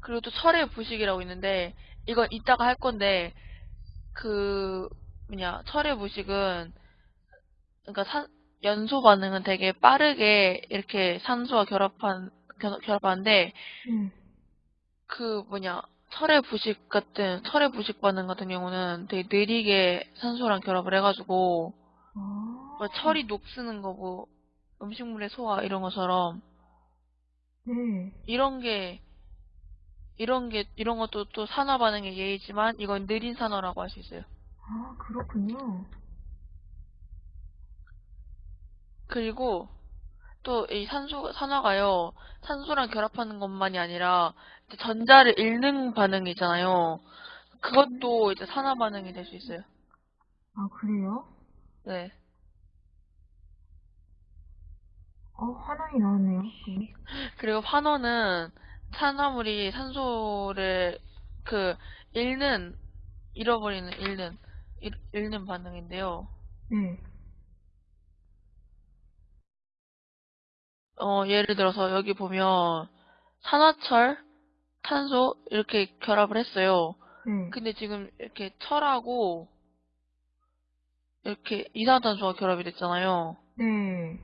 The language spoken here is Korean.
그리고 또 철의 부식이라고 있는데 이건 이따가 할 건데 그 뭐냐 철의 부식은 그러니까 산- 연소 반응은 되게 빠르게 이렇게 산소와 결합한 결- 결합하는데 네. 그 뭐냐 철의 부식 같은 철의 부식 반응 같은 경우는 되게 느리게 산소랑 결합을 해가지고 아. 뭐 철이 녹쓰는 거고 음식물의 소화 이런 것처럼 네. 이런 게 이런 게 이런 것도 또 산화 반응의 예이지만 이건 느린 산화라고 할 수 있어요. 아, 그렇군요. 그리고 또 이 산소 산화가요 산소랑 결합하는 것만이 아니라 전자를 잃는 반응이 있잖아요. 그것도 이제 산화 반응이 될 수 있어요. 아, 그래요? 네. 어, 화난이 나왔네요. 네. 그리고 환원은 산화물이 산소를 그 잃는 잃어버리는 잃는 잃, 잃는 반응인데요. 네. 어, 예를 들어서 여기 보면 산화철, 탄소 이렇게 결합을 했어요. 네. 근데 지금 이렇게 철하고 이렇게 이산화탄소가 결합이 됐잖아요. 네.